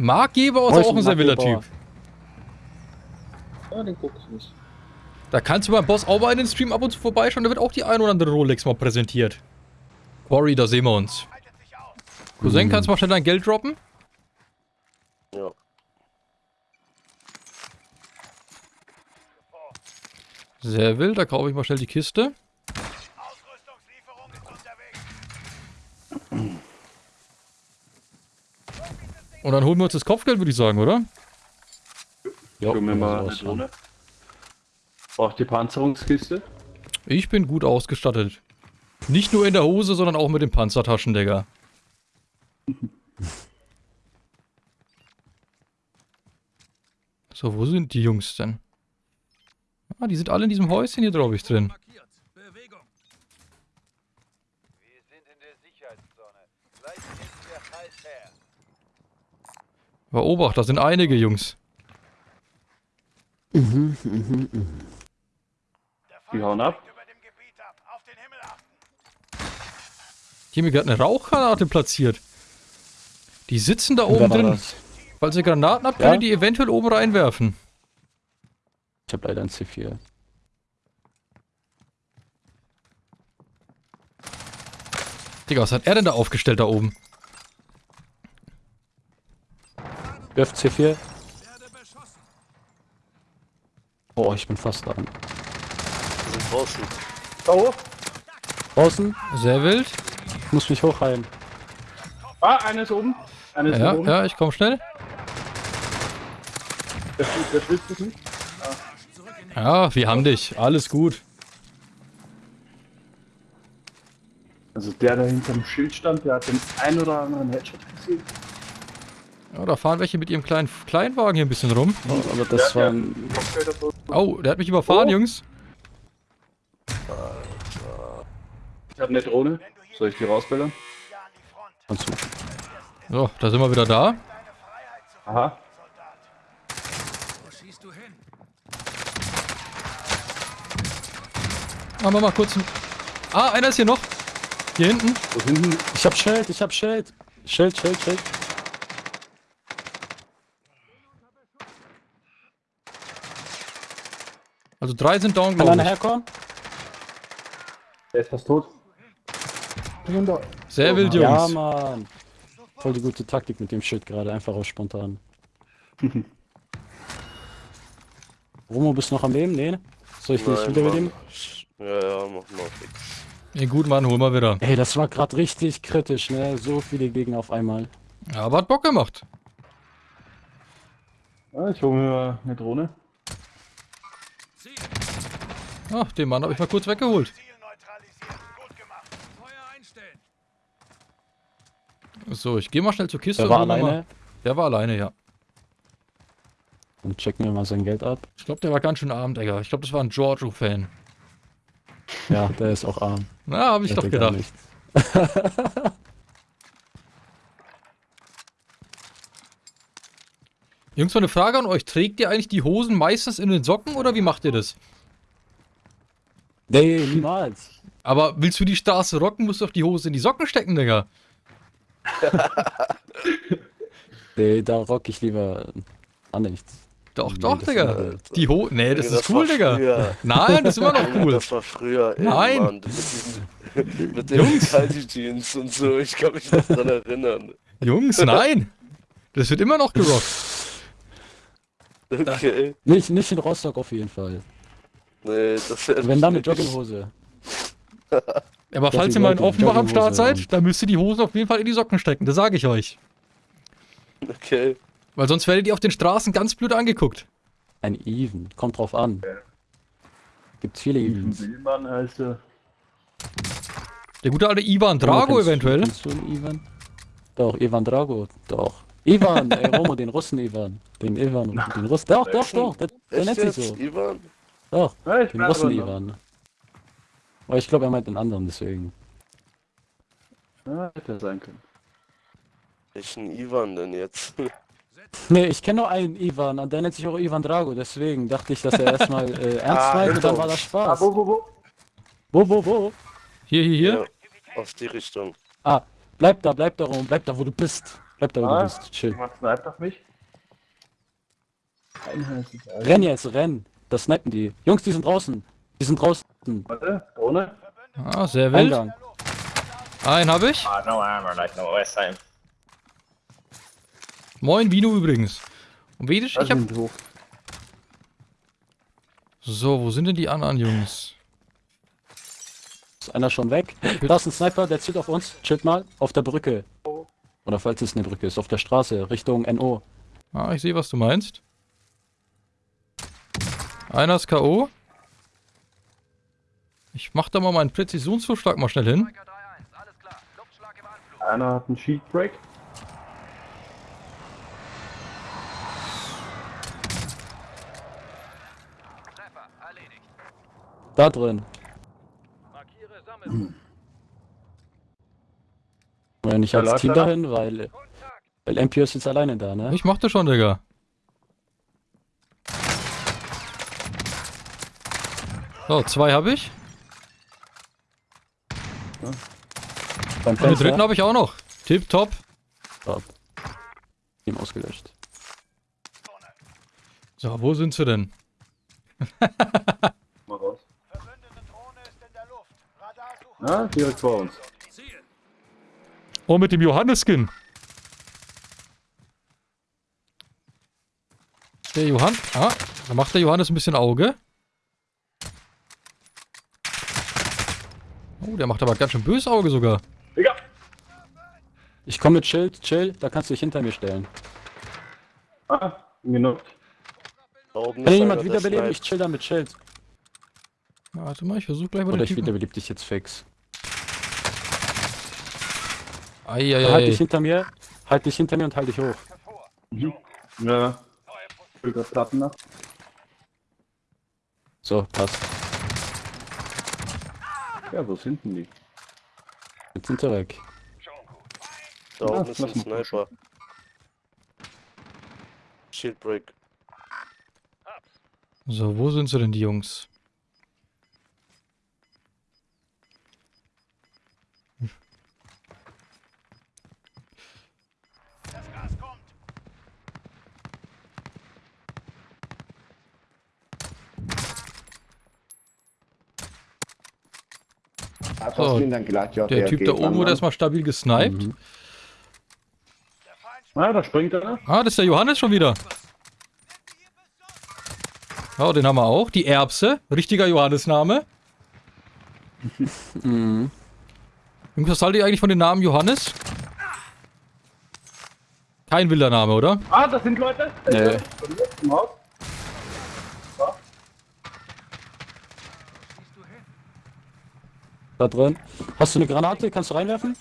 Mark Gebauer ist ist auch ein ein sehr wilder Mark Typ. Gebauer. Ja, den guck ich nicht. Da kannst du beim Boss auch mal in den Stream ab und zu vorbeischauen, da wird auch die ein oder andere Rolex mal präsentiert. Quarry, da sehen wir uns. Cousin, kannst du mal schnell dein Geld droppen? Ja. Sehr wild, da kaufe ich mal schnell die Kiste. Und dann holen wir uns das Kopfgeld, würde ich sagen, oder? Ja, Gucken wir mal eine Drohne. Braucht die Panzerungskiste? Ich bin gut ausgestattet. Nicht nur in der Hose, sondern auch mit den Panzertaschen, Digga. So, wo sind die Jungs denn? Ah, die sind alle in diesem Häuschen hier, glaube ich, drin. Wir sind in der Sicherheitszone. Gleich ist der Halt her. Aber Obacht, da sind einige Jungs. Der Die hauen ab. mir gerade eine Rauchgranate platziert. Die sitzen da oben drin. das? Falls ihr Granaten habt, Ja? die eventuell oben reinwerfen. Ich habe leider ein C4. Digga, was hat er denn da aufgestellt da oben? Wirf C4. Werde beschossen. Oh, ich bin fast dran. Wir sind draußen. Oh! Draußen, Sehr wild. ich muss mich hochheilen. Ah, einer ist oben. Einer ist Ja, oben. ja, ich komm schnell. Der, der dich nicht. Ja, wir haben dich. Alles gut. Also der da hinterm Schild stand, der hat den ein oder anderen Headshot gesehen. Ja, da fahren welche mit ihrem kleinen Kleinwagen hier ein bisschen rum. Oh, aber das Der- war so. Oh, der hat mich überfahren, Oh. Jungs. Ich hab eine Drohne. Soll ich die rausbildern? Ja. Kannst du. So, da sind wir wieder da. Aha. Soldat. Wo schießt du hin? Machen wir mal kurz ein... Ah, einer ist hier noch. Hier hinten. Wo hinten? Ich hab Schild, ich hab Schild. Schild, Schild, Schild. Also drei sind down, Kann glaube einer ich. herkommen? Der ist fast tot. Sehr wild, Ja, Jungs. Mann. Voll die gute Taktik mit dem Schild gerade, einfach auf spontan. Romo, bist du noch am Leben? Nee? Soll ich dich wieder Mann. mitnehmen? Ja, ja, mach mal fix. Ja, gut, Mann, hol mal wieder. Ey, das war gerade richtig kritisch, ne? So viele Gegner auf einmal. Ja, aber hat Bock gemacht. Ja, ich hole mir eine Drohne. Ach, den Mann habe ich mal kurz weggeholt. So, ich gehe mal schnell zur Kiste. Der war alleine. Mal. Der war alleine, ja. Und checken wir mal sein Geld ab. Ich glaube, der war ganz schön arm, Digga. Ich glaube, das war ein Giorgio-Fan. Ja, der ist auch arm. Na, habe ich doch gedacht. Jungs, mal eine Frage an euch. Trägt ihr eigentlich die Hosen meistens in den Socken oder wie macht ihr das? Nee, niemals. Aber willst du die Straße rocken, musst du doch die Hose in die Socken stecken, Digga. Nee, da rock ich lieber an nichts. Doch, Nee, doch, das Digga. Die Ho Nee, das Junge, ist cool, war Digga. früher. Nein, das ist immer noch cool. Das war früher, ey, Nein. Mann. Mit, mit den Kalti Jeans und so. Ich kann mich noch dran erinnern. Jungs, nein. Das wird immer noch gerockt. Okay. Nicht, nicht in Rostock auf jeden Fall. Nee, das wäre Wenn dann mit Jogginghose. Aber Dass falls ihr mal in Offenbach am Start seid, dann müsst ihr die Hosen auf jeden Fall in die Socken stecken. Das sage ich euch. Okay. Weil sonst werdet ihr auf den Straßen ganz blöd angeguckt. Ein Even. Kommt drauf an. Gibt's viele Evens. Billmann heißt er. Der gute alte Ivan Drago du- eventuell. Du einen Ivan? Doch, Ivan Drago. Doch. Ivan, ey, Romo, den Russen Ivan. Den Ivan, den Russen. Doch, doch, doch. Der, der nennt sich so. Ivan? Doch, Ja, ich den bin Russen aber noch- Ivan. Aber ich glaube, er meint den anderen, deswegen. Ja, hätte sein können. Welchen Ivan denn jetzt? Nee, ich kenne nur einen Ivan und der nennt sich auch Ivan Drago, deswegen dachte ich, dass er erstmal äh, ernst Ah, meint und dann genau. war das Ah, Spaß. wo, wo, wo? Wo, wo, wo? Hier, hier, hier. Ja, auf die Richtung. Ah, bleib da, bleib da rum, bleib da, wo du bist. Bleib da, wo Ah, du bist. Chill. jemand sniped auf mich. Renn jetzt, renn. Da snipen die. Jungs, die sind draußen. Die sind draußen. Warte, Drohne. Ah, sehr wild. Eingang. Einen habe ich. Ah, no armor, like no OS time. Moin, Vino übrigens. Und Vedisch, ich hab... hoch. So, wo sind denn die anderen Jungs? Ist einer schon weg? Da ist ein Sniper, der zielt auf uns. Chillt mal. Auf der Brücke. Oder falls es eine Brücke ist, auf der Straße, Richtung NO. Ah, ich sehe, was du meinst. Einer ist K.O. Ich mach da mal meinen Präzisionsvorschlag mal schnell hin. Striker 3-1, alles klar. Luftschlag im Anflug. Einer hat einen Shield Break. Treffer, erledigt. Da drin. Markiere nicht als Team dahin, weil, weil MP ist jetzt alleine da, ne? Ich mach das schon, Digga. So, zwei habe ich. Beim Und den dritten habe ich auch noch. Tip top. Top. Team ausgelöscht. So, wo sind sie denn? Mal raus. Ja, direkt vor uns. Oh, mit dem Johannes-Skin. Der Johann. Ah, da macht der Johannes ein bisschen Auge. Oh, der macht aber ganz schön böse Auge sogar. Digga! Ich komme mit Schild, chill, da kannst du dich hinter mir stellen. Ah, oben Kann ist jemand wiederbeleben? Ich chill da mit Schild. Ja, Warte mal, ich versuche gleich mal Oder den ich Typen. wiederbeleb dich jetzt fix. Halt dich Eieiei. hinter mir, halt dich hinter mir und halt dich hoch. Mhm. Ja. Ich Platten nach. So, passt. Ja, wo sind denn die? Jetzt sind sie weg. Da oben Ja, ist ein Sniper. Shield Break. So, wo sind sie denn, die Jungs? So, der Typ da oben wurde erstmal stabil gesniped. Mhm. Der Ah, da springt einer. Ah, das ist der Johannes schon wieder. Ja, den haben wir auch. Die Erbse. Richtiger Johannesname. Mhm. Jungs, was haltet ihr eigentlich von dem Namen Johannes? Kein wilder Name, oder? Ah, das sind Leute. Nee mir, im Haus. Da drin. Hast du eine Granate? Kannst du reinwerfen?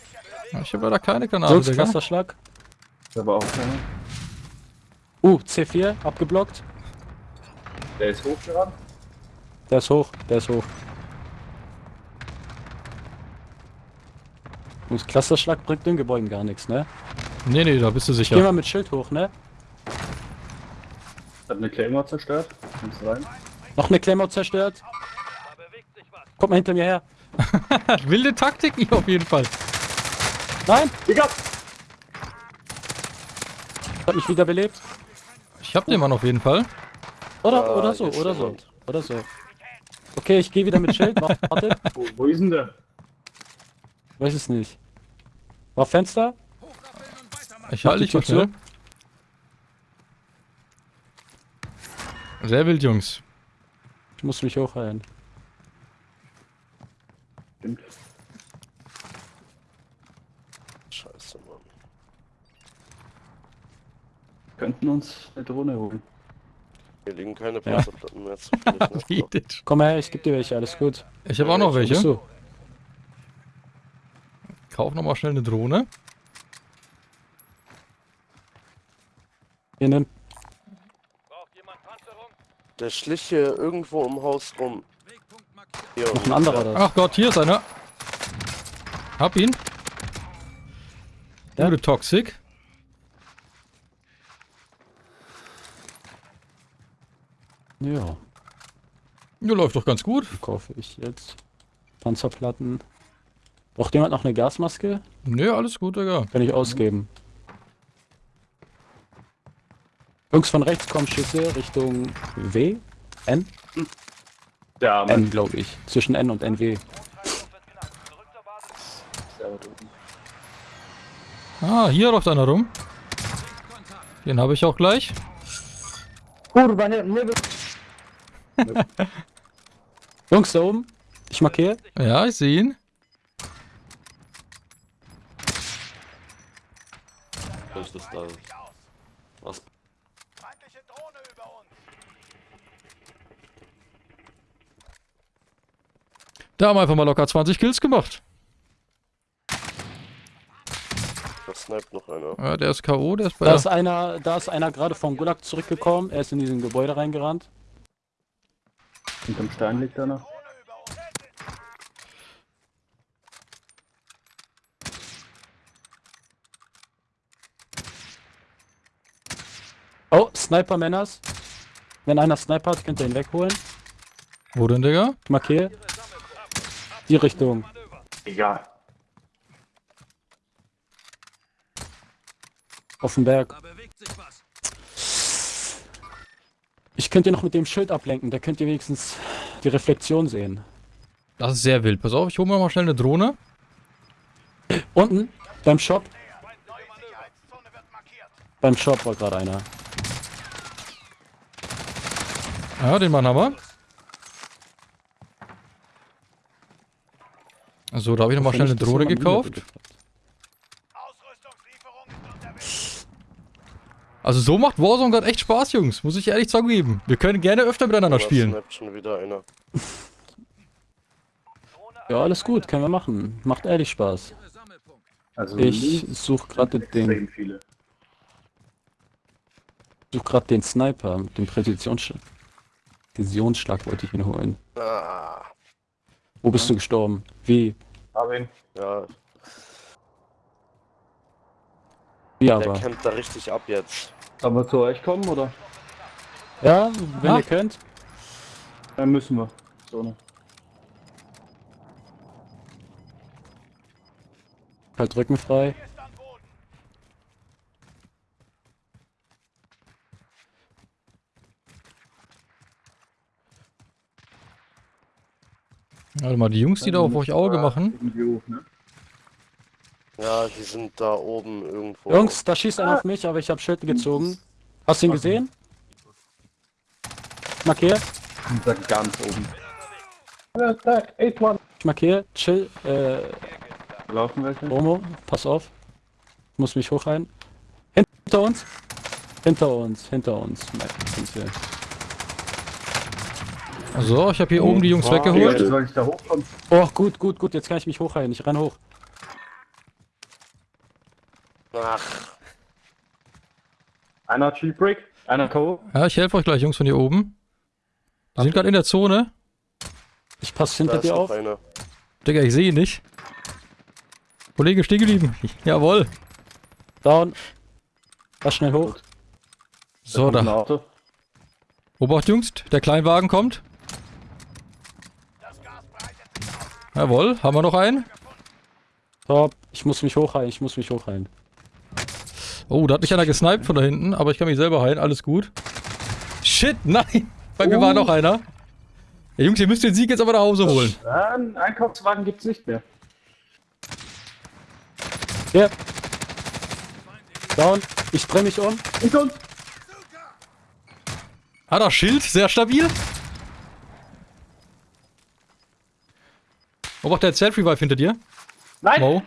Ja, Ich habe leider keine Granate, Sonst Digga. Clusterschlag. Da war auch keiner. Uh, C4, abgeblockt. Der ist hochgerannt. Der ist hoch, der ist hoch. Und Clusterschlag bringt den Gebäuden gar nichts, ne? Nee, nee, da bist du Geh sicher. mal mit Schild hoch, ne? Hat eine Claymore zerstört. Kommst rein. Noch eine Claymore zerstört. Kommt mal hinter mir her. Wilde Taktiken hier auf jeden Fall. Nein! Digga! Hat mich wiederbelebt. Ich hab den Mann auf jeden Fall. Oder, Ah, oder so, oder so. Oder so. Okay, ich gehe wieder mit Schild. Warte. Wo, wo ist denn der? Weiß es nicht. War Fenster? Ich halte dich mal. Sehr wild, Jungs. Ich muss mich hochheilen. Stimmt. Scheiße, Mann. Könnten uns eine Drohne holen. Hier liegen keine Panzerplatten mehr zu viel. Ne? Bietet. Komm her, ich geb dir welche, alles gut. Ich habe auch noch bist welche. du? Kauf noch mal schnell eine Drohne. Hier, nimm. Braucht jemand Panzerung? Der schlich hier irgendwo im Haus rum. Noch ein anderer da. Ach Gott, hier ist einer. Hab ihn. Ja. Gute Toxic. Ja, Ja, läuft doch ganz gut. kaufe ich jetzt. Panzerplatten. Braucht jemand noch eine Gasmaske? Nö, alles gut, Digga. Kann ich ausgeben. Jungs von rechts kommen Schüsse Richtung W? N? Ja, mein N, glaube ich. Zwischen N und NW. Ah, hier läuft einer rum. Den habe ich auch gleich. Kurwa, nie, nie Jungs, da oben. Ich markiere. Ja, ich sehe ihn. Was ist das da? Was? Feindliche Drohne über uns. Da haben wir einfach mal locker 20 Kills gemacht. Da sniped noch einer. Ja, der ist K.O., der ist bei Da ist einer, da ist einer gerade vom Gulag zurückgekommen. Er ist in diesen Gebäude reingerannt. Hinterm Stein liegt einer. Über uns. Oh, Sniper Männers. Wenn einer Sniper hat, könnt ihr ihn wegholen. Wo denn, Digga? Ich markiere. Die Richtung. Egal. Auf dem Berg. Ich könnte noch mit dem Schild ablenken, da könnt ihr wenigstens die Reflexion sehen. Das ist sehr wild. Pass auf, ich hole mir mal schnell eine Drohne. Unten, beim Shop, beim Shop war gerade einer. Ja, den Mann haben So, da habe ich nochmal schnell eine Drohne gekauft. Also so macht Warzone gerade echt Spaß, Jungs. Muss ich ehrlich zugeben. Wir können gerne öfter miteinander Da spielen. schon wieder einer. Ja, alles gut, können wir machen. Macht ehrlich Spaß. Also Ich suche gerade den, viele. such grad den Sniper mit dem Präzisionsschlag. Präzisionsschlag wollte ich ihn holen. Ah, Wo bist du gestorben? Wie? Hab ihn. ja, Wie der aber? kämpft da richtig ab jetzt. Sollen wir zu euch kommen oder? Ja, wenn Ah. ihr könnt. Dann müssen wir. So ne. Halt rückenfrei. Hier ist an Boden. Warte mal, die Jungs, die da auf euch Auge machen. Hoch, ne? Ja, die sind da oben irgendwo. Jungs, da schießt einer auf mich, aber ich habe Schild gezogen. Hast du ihn gesehen? Markier. Und da ganz oben. Attack, 8-1. Ich markiere. Chill. Äh, Laufen welche? Romo, pass auf. Ich muss mich hochheilen. Hinter uns. Hinter uns, hinter uns. Wir. So, ich habe hier oben die Jungs Digga, weggeholt. soll ich da hochkommen? Oh, gut, gut, gut. Jetzt kann ich mich hochheilen. Ich renn hoch. Ach, Einer Break, einer K.O. Ja, ich helfe euch gleich, Jungs von hier oben. Die sind gerade in der Zone. Ich passe hinter dir auf. einer. Digga, ich sehe ihn nicht. Kollege, stehen geblieben. Jawohl. Down. War schnell hoch. So, da. Obacht, Jungs. Der Kleinwagen kommt. Das Gas breitet sich aus. Jawohl. Haben wir noch einen? Top. Ich muss mich hochheilen. Ich muss mich hochheilen. Oh, da hat mich einer gesniped von da hinten, aber ich kann mich selber heilen. Alles gut. Shit, nein. Bei mir Oh. war noch einer. Ja, Jungs, ihr müsst den Sieg jetzt aber nach Hause holen. Ja, einen Einkaufswagen gibt's nicht mehr. Hier. Down. Ich dreh mich um. Hinter uns! Hat er Schild, sehr stabil. Obacht, der hat Self-Revive hinter dir. Nein! Mo.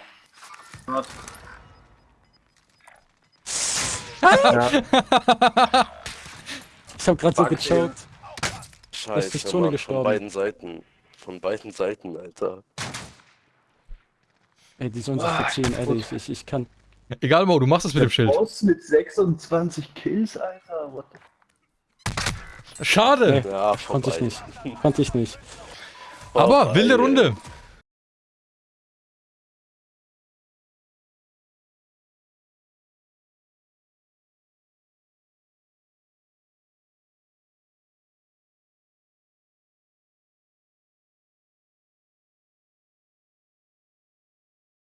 Ja, Ich habe gerade so gechoked. Scheiße, durch Zone Mann, gestorben. von beiden Seiten. Von beiden Seiten, Alter. Ey, die sollen sich verziehen, ehrlich. Ich, ich kann. Egal, Mo, du machst es mit dem Schild. Boss mit 26 Kills, Alter. What the Schade. Nee. Ja, Konnte ich nicht. Konnte ich nicht. Aber wilde ey. Runde.